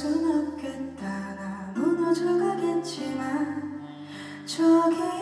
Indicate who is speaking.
Speaker 1: 순 없겠다. 나 무너져 가겠지만 저기